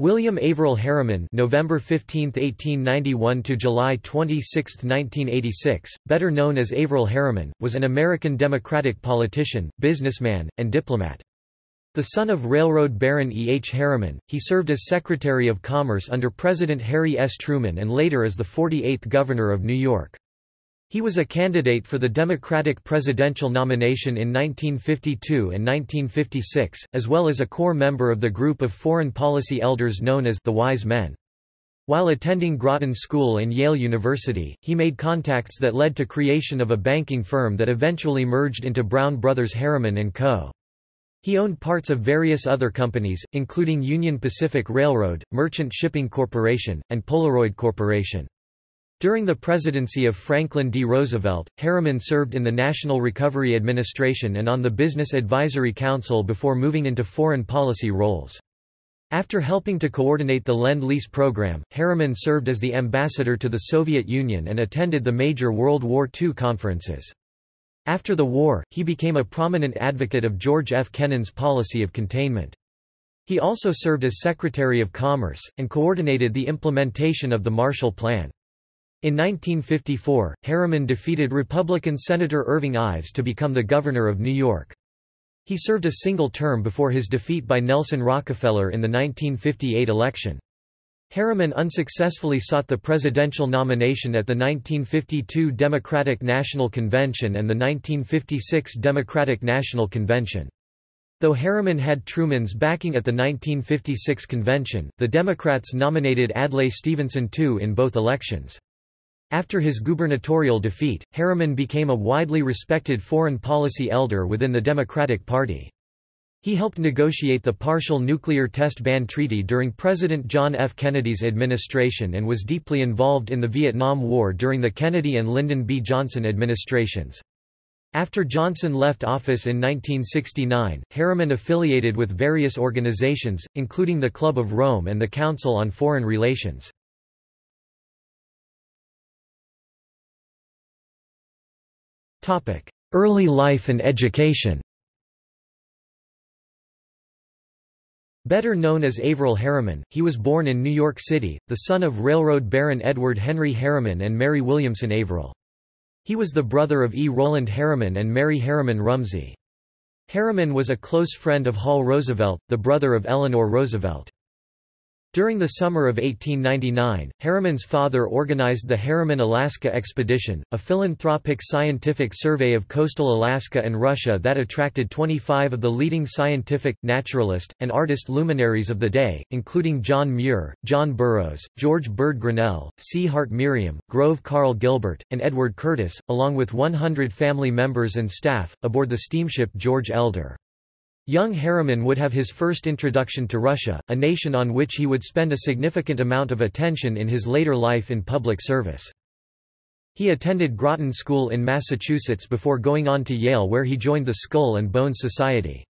William Averell Harriman November 15, 1891 to July 26, 1986, better known as Averell Harriman, was an American Democratic politician, businessman, and diplomat. The son of railroad baron E. H. Harriman, he served as Secretary of Commerce under President Harry S. Truman and later as the 48th Governor of New York. He was a candidate for the Democratic presidential nomination in 1952 and 1956, as well as a core member of the group of foreign policy elders known as the Wise Men. While attending Groton School and Yale University, he made contacts that led to creation of a banking firm that eventually merged into Brown Brothers Harriman & Co. He owned parts of various other companies, including Union Pacific Railroad, Merchant Shipping Corporation, and Polaroid Corporation. During the presidency of Franklin D. Roosevelt, Harriman served in the National Recovery Administration and on the Business Advisory Council before moving into foreign policy roles. After helping to coordinate the Lend-Lease program, Harriman served as the ambassador to the Soviet Union and attended the major World War II conferences. After the war, he became a prominent advocate of George F. Kennan's policy of containment. He also served as Secretary of Commerce, and coordinated the implementation of the Marshall Plan. In 1954, Harriman defeated Republican Senator Irving Ives to become the governor of New York. He served a single term before his defeat by Nelson Rockefeller in the 1958 election. Harriman unsuccessfully sought the presidential nomination at the 1952 Democratic National Convention and the 1956 Democratic National Convention. Though Harriman had Truman's backing at the 1956 convention, the Democrats nominated Adlai Stevenson II in both elections. After his gubernatorial defeat, Harriman became a widely respected foreign policy elder within the Democratic Party. He helped negotiate the Partial Nuclear Test Ban Treaty during President John F. Kennedy's administration and was deeply involved in the Vietnam War during the Kennedy and Lyndon B. Johnson administrations. After Johnson left office in 1969, Harriman affiliated with various organizations, including the Club of Rome and the Council on Foreign Relations. Early life and education Better known as Averell Harriman, he was born in New York City, the son of railroad baron Edward Henry Harriman and Mary Williamson Averell. He was the brother of E. Roland Harriman and Mary Harriman Rumsey. Harriman was a close friend of Hall Roosevelt, the brother of Eleanor Roosevelt. During the summer of 1899, Harriman's father organized the Harriman-Alaska Expedition, a philanthropic scientific survey of coastal Alaska and Russia that attracted 25 of the leading scientific, naturalist, and artist luminaries of the day, including John Muir, John Burroughs, George Bird Grinnell, C. Hart Merriam, Grove Karl Gilbert, and Edward Curtis, along with 100 family members and staff, aboard the steamship George Elder. Young Harriman would have his first introduction to Russia, a nation on which he would spend a significant amount of attention in his later life in public service. He attended Groton School in Massachusetts before going on to Yale where he joined the Skull and Bones Society.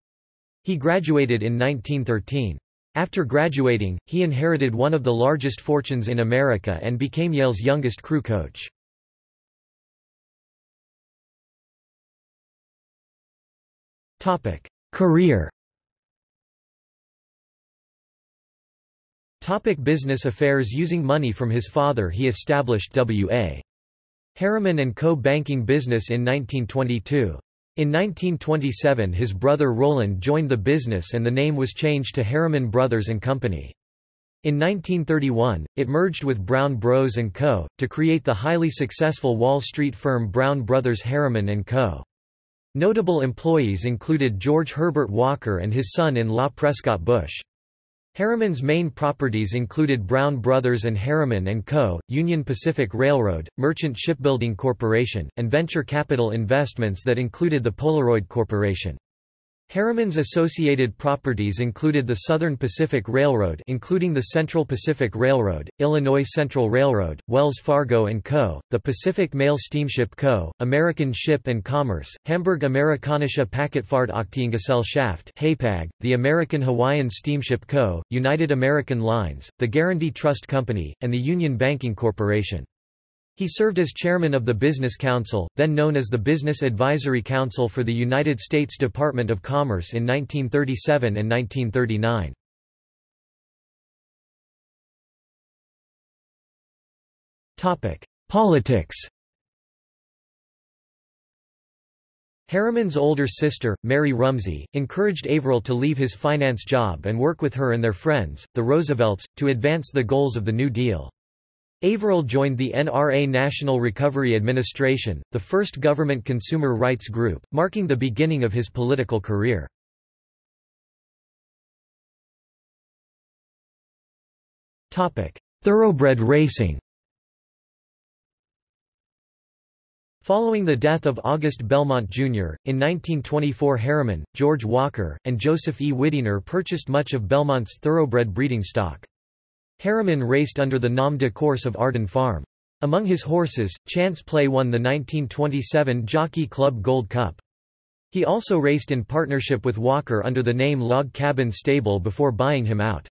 He graduated in 1913. After graduating, he inherited one of the largest fortunes in America and became Yale's youngest crew coach. Career Topic business affairs Using money from his father he established W.A. Harriman & Co. banking business in 1922. In 1927 his brother Roland joined the business and the name was changed to Harriman Brothers & Company. In 1931, it merged with Brown Bros & Co., to create the highly successful Wall Street firm Brown Brothers Harriman & Co. Notable employees included George Herbert Walker and his son-in-law Prescott Bush. Harriman's main properties included Brown Brothers and Harriman & Co., Union Pacific Railroad, Merchant Shipbuilding Corporation, and venture capital investments that included the Polaroid Corporation. Harriman's associated properties included the Southern Pacific Railroad including the Central Pacific Railroad, Illinois Central Railroad, Wells Fargo & Co., the Pacific Mail Steamship Co., American Ship Commerce, Hamburg Amerikanische Paketfahrt Aktiengesellschaft HAPAG, the American Hawaiian Steamship Co., United American Lines, the Guaranty Trust Company, and the Union Banking Corporation. He served as chairman of the Business Council, then known as the Business Advisory Council for the United States Department of Commerce in 1937 and 1939. Politics Harriman's older sister, Mary Rumsey, encouraged Averell to leave his finance job and work with her and their friends, the Roosevelts, to advance the goals of the New Deal. Averell joined the NRA National Recovery Administration, the first government consumer rights group, marking the beginning of his political career. Thoroughbred racing Following the death of August Belmont Jr., in 1924 Harriman, George Walker, and Joseph E. Widener purchased much of Belmont's thoroughbred breeding stock. Harriman raced under the nom de course of Arden Farm. Among his horses, Chance Play won the 1927 Jockey Club Gold Cup. He also raced in partnership with Walker under the name Log Cabin Stable before buying him out.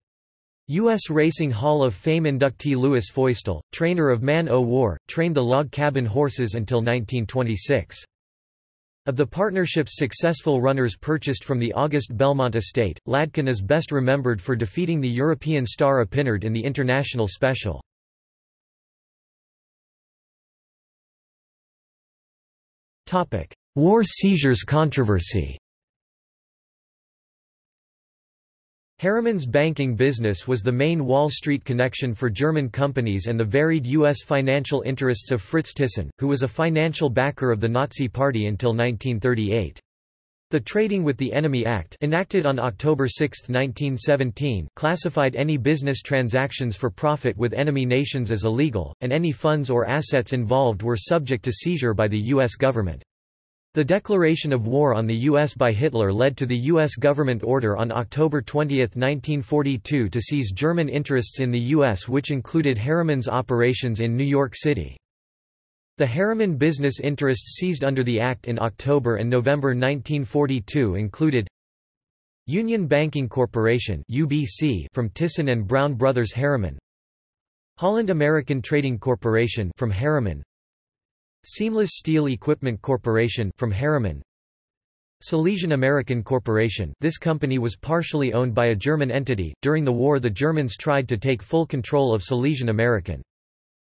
U.S. Racing Hall of Fame inductee Louis Feustel, trainer of Man O' War, trained the log cabin horses until 1926. Of the partnership's successful runners purchased from the August Belmont estate, Ladkin is best remembered for defeating the European star Epinard in the International Special. War seizures controversy Harriman's banking business was the main Wall Street connection for German companies and the varied U.S. financial interests of Fritz Thyssen, who was a financial backer of the Nazi Party until 1938. The Trading with the Enemy Act enacted on October 6, 1917 classified any business transactions for profit with enemy nations as illegal, and any funds or assets involved were subject to seizure by the U.S. government. The declaration of war on the U.S. by Hitler led to the U.S. government order on October 20, 1942 to seize German interests in the U.S. which included Harriman's operations in New York City. The Harriman business interests seized under the Act in October and November 1942 included Union Banking Corporation UBC from Thyssen and Brown Brothers Harriman Holland American Trading Corporation from Harriman Seamless Steel Equipment Corporation from Harriman Silesian American Corporation this company was partially owned by a German entity. During the war the Germans tried to take full control of Silesian American.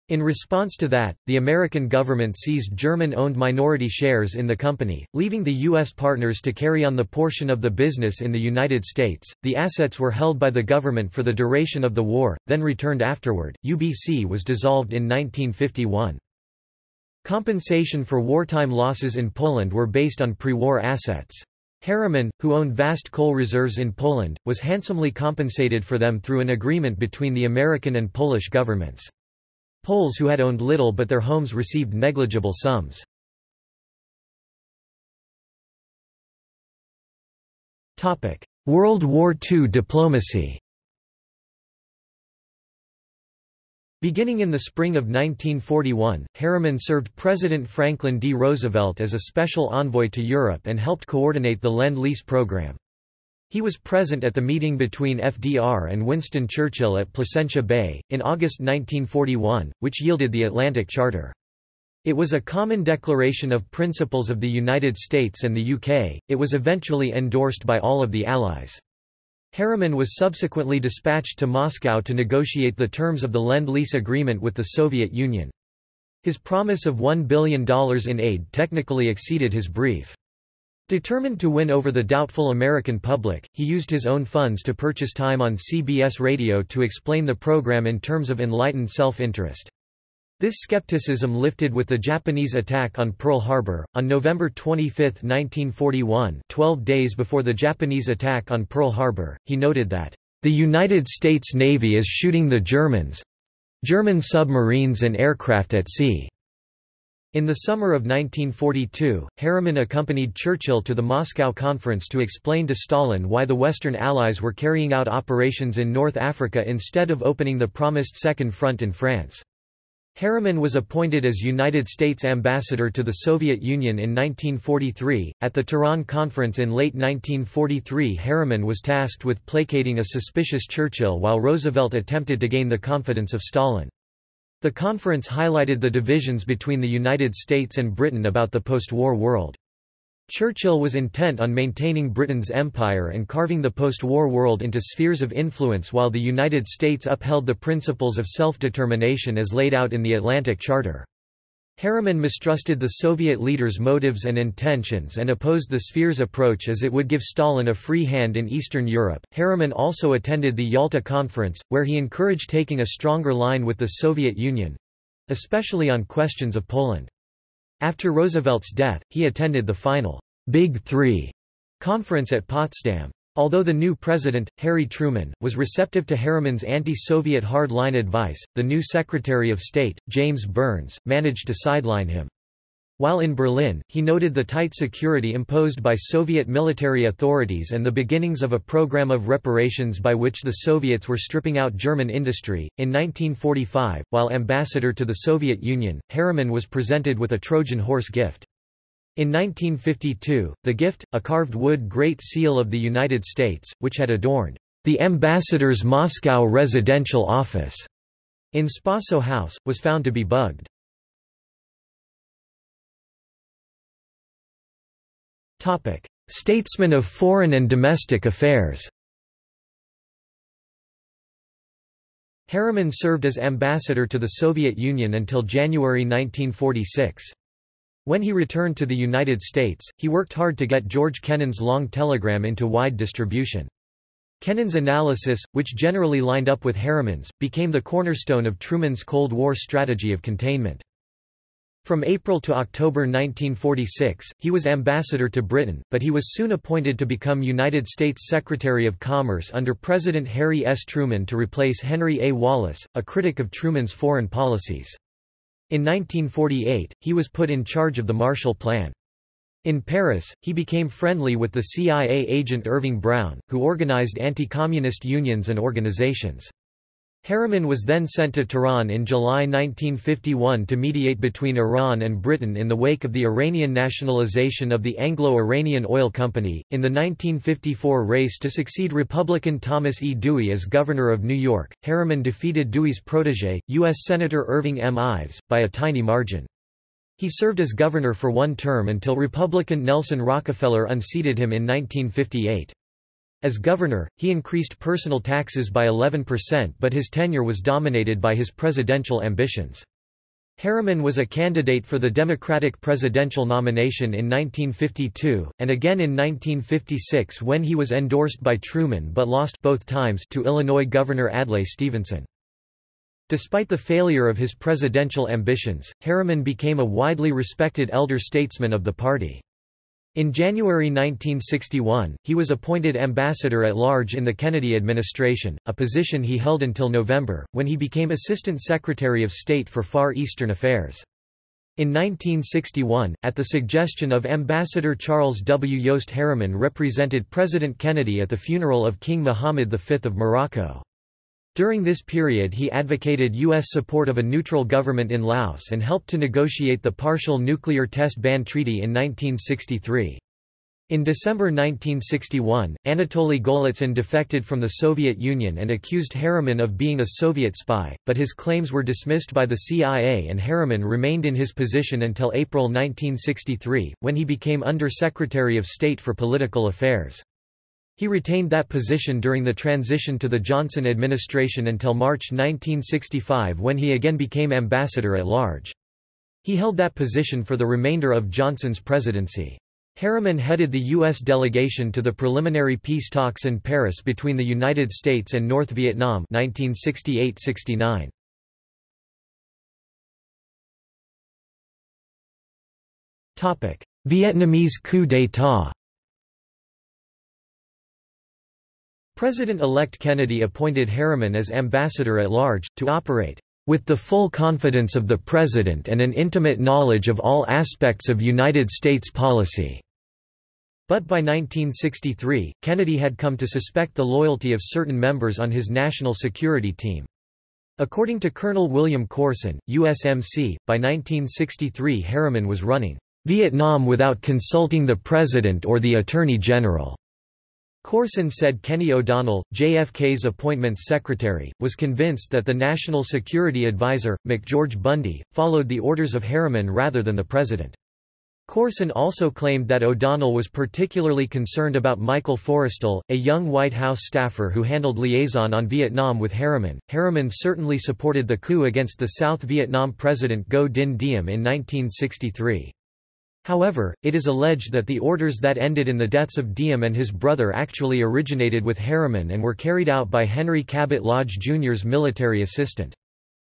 In response to that, the American government seized German-owned minority shares in the company, leaving the U.S. partners to carry on the portion of the business in the United States. The assets were held by the government for the duration of the war, then returned afterward. UBC was dissolved in 1951. Compensation for wartime losses in Poland were based on pre-war assets. Harriman, who owned vast coal reserves in Poland, was handsomely compensated for them through an agreement between the American and Polish governments. Poles who had owned little but their homes received negligible sums. World War II diplomacy Beginning in the spring of 1941, Harriman served President Franklin D. Roosevelt as a special envoy to Europe and helped coordinate the Lend-Lease program. He was present at the meeting between FDR and Winston Churchill at Placentia Bay, in August 1941, which yielded the Atlantic Charter. It was a common declaration of principles of the United States and the UK, it was eventually endorsed by all of the Allies. Harriman was subsequently dispatched to Moscow to negotiate the terms of the Lend-Lease agreement with the Soviet Union. His promise of $1 billion in aid technically exceeded his brief. Determined to win over the doubtful American public, he used his own funds to purchase time on CBS radio to explain the program in terms of enlightened self-interest. This skepticism lifted with the Japanese attack on Pearl Harbor. On November 25, 1941, 12 days before the Japanese attack on Pearl Harbor, he noted that, The United States Navy is shooting the Germans German submarines and aircraft at sea. In the summer of 1942, Harriman accompanied Churchill to the Moscow Conference to explain to Stalin why the Western Allies were carrying out operations in North Africa instead of opening the promised Second Front in France. Harriman was appointed as United States ambassador to the Soviet Union in 1943. At the Tehran Conference in late 1943, Harriman was tasked with placating a suspicious Churchill while Roosevelt attempted to gain the confidence of Stalin. The conference highlighted the divisions between the United States and Britain about the post-war world. Churchill was intent on maintaining Britain's empire and carving the post-war world into spheres of influence while the United States upheld the principles of self-determination as laid out in the Atlantic Charter. Harriman mistrusted the Soviet leaders' motives and intentions and opposed the spheres approach as it would give Stalin a free hand in Eastern Europe. Harriman also attended the Yalta Conference, where he encouraged taking a stronger line with the Soviet Union especially on questions of Poland. After Roosevelt's death, he attended the final Big Three conference at Potsdam. Although the new president, Harry Truman, was receptive to Harriman's anti-Soviet hard-line advice, the new Secretary of State, James Byrnes, managed to sideline him. While in Berlin, he noted the tight security imposed by Soviet military authorities and the beginnings of a program of reparations by which the Soviets were stripping out German industry. In 1945, while ambassador to the Soviet Union, Harriman was presented with a Trojan horse gift. In 1952, the gift, a carved wood Great Seal of the United States, which had adorned the ambassador's Moscow residential office in Spaso House, was found to be bugged. Statesman of foreign and domestic affairs Harriman served as ambassador to the Soviet Union until January 1946. When he returned to the United States, he worked hard to get George Kennan's long telegram into wide distribution. Kennan's analysis, which generally lined up with Harriman's, became the cornerstone of Truman's Cold War strategy of containment. From April to October 1946, he was ambassador to Britain, but he was soon appointed to become United States Secretary of Commerce under President Harry S. Truman to replace Henry A. Wallace, a critic of Truman's foreign policies. In 1948, he was put in charge of the Marshall Plan. In Paris, he became friendly with the CIA agent Irving Brown, who organized anti-communist unions and organizations. Harriman was then sent to Tehran in July 1951 to mediate between Iran and Britain in the wake of the Iranian nationalization of the Anglo-Iranian Oil Company. In the 1954 race to succeed Republican Thomas E. Dewey as governor of New York, Harriman defeated Dewey's protege, U.S. Senator Irving M. Ives, by a tiny margin. He served as governor for one term until Republican Nelson Rockefeller unseated him in 1958. As governor, he increased personal taxes by 11% but his tenure was dominated by his presidential ambitions. Harriman was a candidate for the Democratic presidential nomination in 1952, and again in 1956 when he was endorsed by Truman but lost both times to Illinois Governor Adlai Stevenson. Despite the failure of his presidential ambitions, Harriman became a widely respected elder statesman of the party. In January 1961, he was appointed ambassador at large in the Kennedy administration, a position he held until November, when he became Assistant Secretary of State for Far Eastern Affairs. In 1961, at the suggestion of Ambassador Charles W. Yost Harriman represented President Kennedy at the funeral of King Mohammed V of Morocco. During this period he advocated U.S. support of a neutral government in Laos and helped to negotiate the Partial Nuclear Test Ban Treaty in 1963. In December 1961, Anatoly Golitsyn defected from the Soviet Union and accused Harriman of being a Soviet spy, but his claims were dismissed by the CIA and Harriman remained in his position until April 1963, when he became Under-Secretary of State for Political Affairs. He retained that position during the transition to the Johnson administration until March 1965 when he again became ambassador at large. He held that position for the remainder of Johnson's presidency. Harriman headed the U.S. delegation to the preliminary peace talks in Paris between the United States and North Vietnam 1968–69. Vietnamese coup d'état President-elect Kennedy appointed Harriman as ambassador at large, to operate with the full confidence of the President and an intimate knowledge of all aspects of United States policy." But by 1963, Kennedy had come to suspect the loyalty of certain members on his national security team. According to Colonel William Corson, USMC, by 1963 Harriman was running Vietnam without consulting the President or the Attorney General. Corson said Kenny O'Donnell, JFK's appointments secretary, was convinced that the National Security Advisor, McGeorge Bundy, followed the orders of Harriman rather than the president. Corson also claimed that O'Donnell was particularly concerned about Michael Forrestal, a young White House staffer who handled liaison on Vietnam with Harriman. Harriman certainly supported the coup against the South Vietnam President Ngo Dinh Diem in 1963. However, it is alleged that the orders that ended in the deaths of Diem and his brother actually originated with Harriman and were carried out by Henry Cabot Lodge Jr.'s military assistant.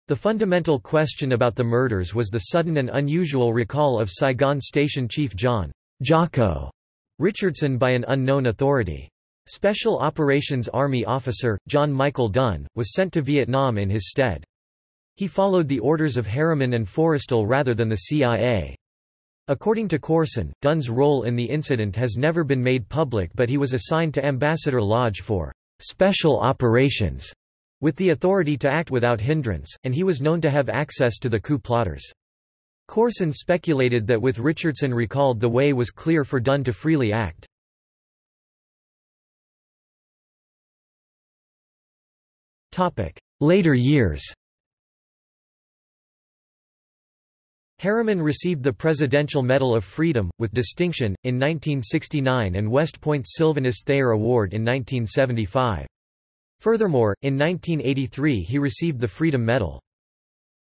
The fundamental question about the murders was the sudden and unusual recall of Saigon Station Chief John Jocko Richardson by an unknown authority. Special Operations Army officer, John Michael Dunn, was sent to Vietnam in his stead. He followed the orders of Harriman and Forrestal rather than the CIA. According to Corson, Dunn's role in the incident has never been made public but he was assigned to Ambassador Lodge for special operations with the authority to act without hindrance, and he was known to have access to the coup plotters. Corson speculated that with Richardson recalled the way was clear for Dunn to freely act. Later years Harriman received the Presidential Medal of Freedom, with distinction, in 1969 and West Point Sylvanus Thayer Award in 1975. Furthermore, in 1983 he received the Freedom Medal.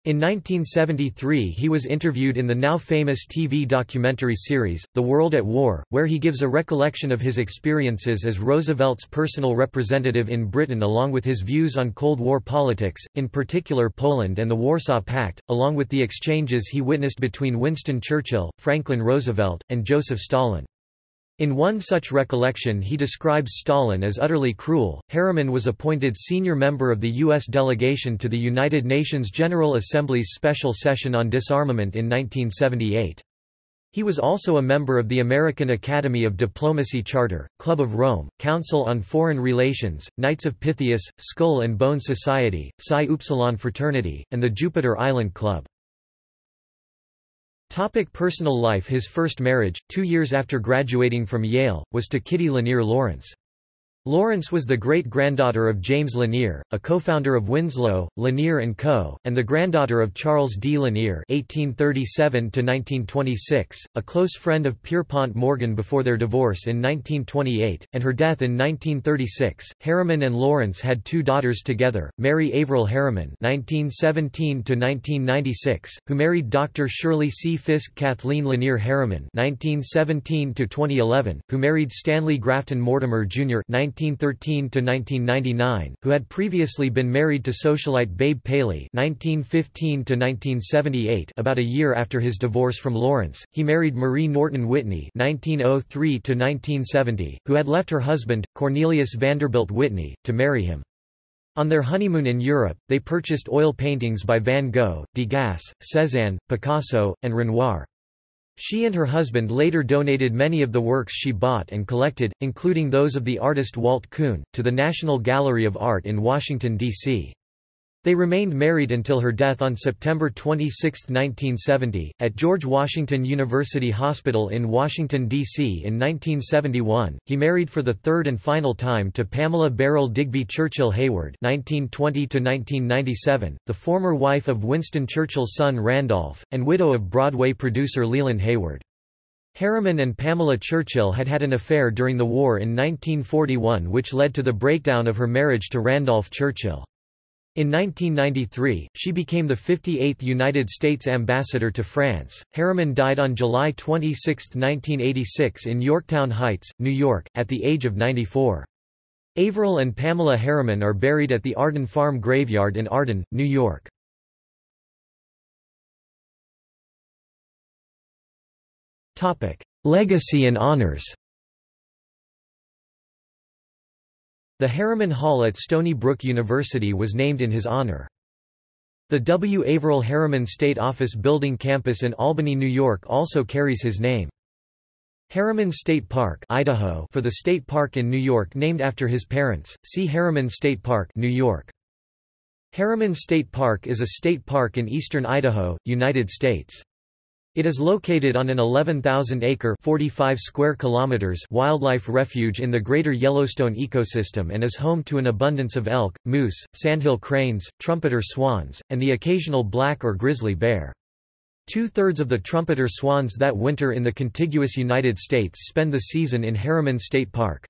In 1973 he was interviewed in the now famous TV documentary series, The World at War, where he gives a recollection of his experiences as Roosevelt's personal representative in Britain along with his views on Cold War politics, in particular Poland and the Warsaw Pact, along with the exchanges he witnessed between Winston Churchill, Franklin Roosevelt, and Joseph Stalin. In one such recollection he describes Stalin as utterly cruel. Harriman was appointed senior member of the U.S. delegation to the United Nations General Assembly's special session on disarmament in 1978. He was also a member of the American Academy of Diplomacy Charter, Club of Rome, Council on Foreign Relations, Knights of Pythias, Skull and Bone Society, Psi Upsilon Fraternity, and the Jupiter Island Club. Topic personal life His first marriage, two years after graduating from Yale, was to Kitty Lanier Lawrence. Lawrence was the great-granddaughter of James Lanier, a co-founder of Winslow, Lanier & Co., and the granddaughter of Charles D. Lanier (1837–1926), a close friend of Pierpont Morgan before their divorce in 1928 and her death in 1936. Harriman and Lawrence had two daughters together: Mary Averell Harriman (1917–1996), who married Dr. Shirley C. Fisk; Kathleen Lanier Harriman (1917–2011), who married Stanley Grafton Mortimer Jr. 1913–1999, who had previously been married to socialite Babe Paley 1915–1978 about a year after his divorce from Lawrence, he married Marie Norton Whitney 1903–1970, who had left her husband, Cornelius Vanderbilt Whitney, to marry him. On their honeymoon in Europe, they purchased oil paintings by Van Gogh, Degas, Cézanne, Picasso, and Renoir. She and her husband later donated many of the works she bought and collected, including those of the artist Walt Kuhn, to the National Gallery of Art in Washington, D.C. They remained married until her death on September 26, 1970, at George Washington University Hospital in Washington, D.C. In 1971, he married for the third and final time to Pamela Beryl Digby Churchill Hayward (1920–1997), the former wife of Winston Churchill's son Randolph, and widow of Broadway producer Leland Hayward. Harriman and Pamela Churchill had had an affair during the war in 1941 which led to the breakdown of her marriage to Randolph Churchill. In 1993, she became the 58th United States ambassador to France. Harriman died on July 26, 1986 in Yorktown Heights, New York, at the age of 94. Averell and Pamela Harriman are buried at the Arden Farm Graveyard in Arden, New York. Legacy and honors The Harriman Hall at Stony Brook University was named in his honor. The W. Averell Harriman State Office Building campus in Albany, New York also carries his name. Harriman State Park Idaho for the state park in New York named after his parents, see Harriman State Park New York. Harriman State Park is a state park in eastern Idaho, United States. It is located on an 11,000-acre (45 square kilometers) wildlife refuge in the greater Yellowstone ecosystem and is home to an abundance of elk, moose, sandhill cranes, trumpeter swans, and the occasional black or grizzly bear. Two-thirds of the trumpeter swans that winter in the contiguous United States spend the season in Harriman State Park.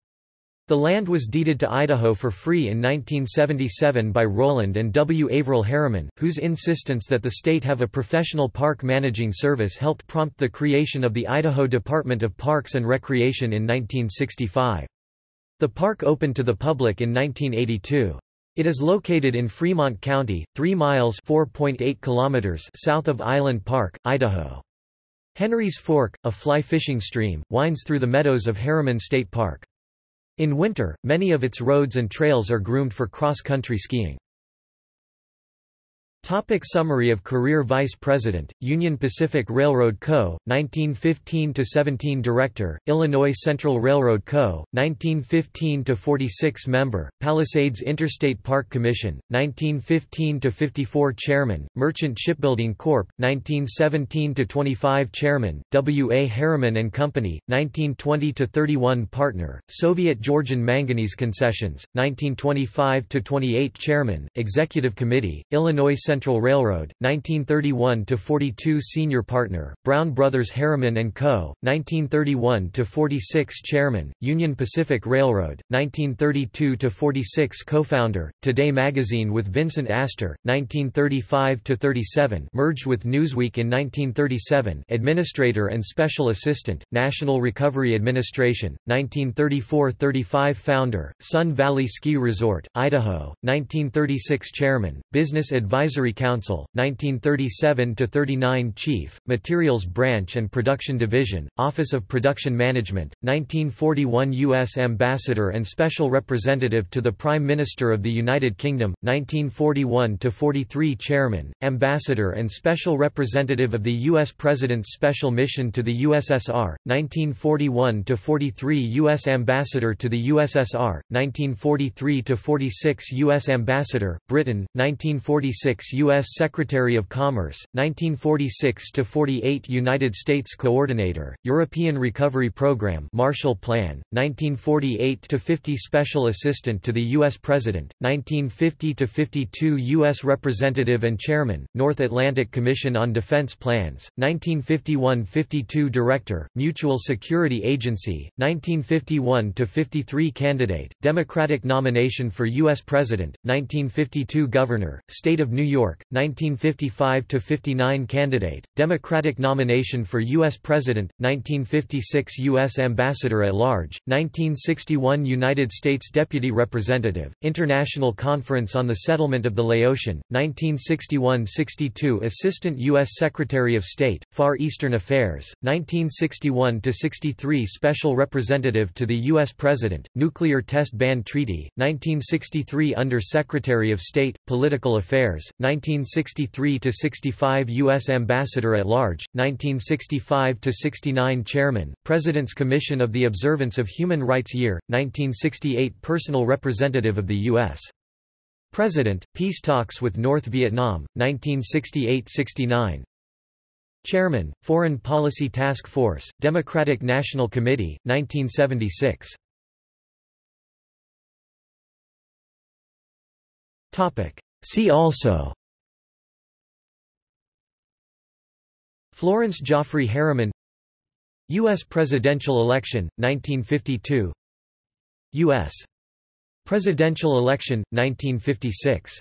The land was deeded to Idaho for free in 1977 by Roland and W. Averell Harriman, whose insistence that the state have a professional park managing service helped prompt the creation of the Idaho Department of Parks and Recreation in 1965. The park opened to the public in 1982. It is located in Fremont County, 3 miles kilometers south of Island Park, Idaho. Henry's Fork, a fly fishing stream, winds through the meadows of Harriman State Park. In winter, many of its roads and trails are groomed for cross-country skiing. Topic summary of career Vice President, Union Pacific Railroad Co., 1915–17 Director, Illinois Central Railroad Co., 1915–46 Member, Palisades Interstate Park Commission, 1915–54 Chairman, Merchant Shipbuilding Corp., 1917–25 Chairman, W. A. Harriman & Company, 1920–31 Partner, Soviet Georgian Manganese Concessions, 1925–28 Chairman, Executive Committee, Illinois Central Railroad, 1931–42 Senior Partner, Brown Brothers Harriman & Co., 1931–46 Chairman, Union Pacific Railroad, 1932–46 Co-founder, Today Magazine with Vincent Astor, 1935–37 merged with Newsweek in 1937 Administrator and Special Assistant, National Recovery Administration, 1934–35 Founder, Sun Valley Ski Resort, Idaho, 1936 Chairman, Business Advisory Advisory Council, 1937–39 Chief, Materials Branch and Production Division, Office of Production Management, 1941 U.S. Ambassador and Special Representative to the Prime Minister of the United Kingdom, 1941–43 Chairman, Ambassador and Special Representative of the U.S. President's Special Mission to the USSR, 1941–43 U.S. Ambassador to the USSR, 1943–46 U.S. Ambassador, Britain, 1946 U.S. Secretary of Commerce, 1946–48 United States Coordinator, European Recovery Program Marshall Plan, 1948–50 Special Assistant to the U.S. President, 1950–52 U.S. Representative and Chairman, North Atlantic Commission on Defense Plans, 1951–52 Director, Mutual Security Agency, 1951–53 Candidate, Democratic nomination for U.S. President, 1952 Governor, State of New York York, 1955–59 Candidate, Democratic nomination for U.S. President, 1956 U.S. Ambassador at Large, 1961 United States Deputy Representative, International Conference on the Settlement of the Laotian, 1961–62 Assistant U.S. Secretary of State, Far Eastern Affairs, 1961–63 Special Representative to the U.S. President, Nuclear Test Ban Treaty, 1963 Under Secretary of State, Political Affairs, 1963–65 U.S. Ambassador at Large, 1965–69 Chairman, President's Commission of the Observance of Human Rights Year, 1968 Personal Representative of the U.S. President, Peace Talks with North Vietnam, 1968–69 Chairman, Foreign Policy Task Force, Democratic National Committee, 1976 See also Florence Jaffray Harriman U.S. presidential election, 1952 U.S. presidential election, 1956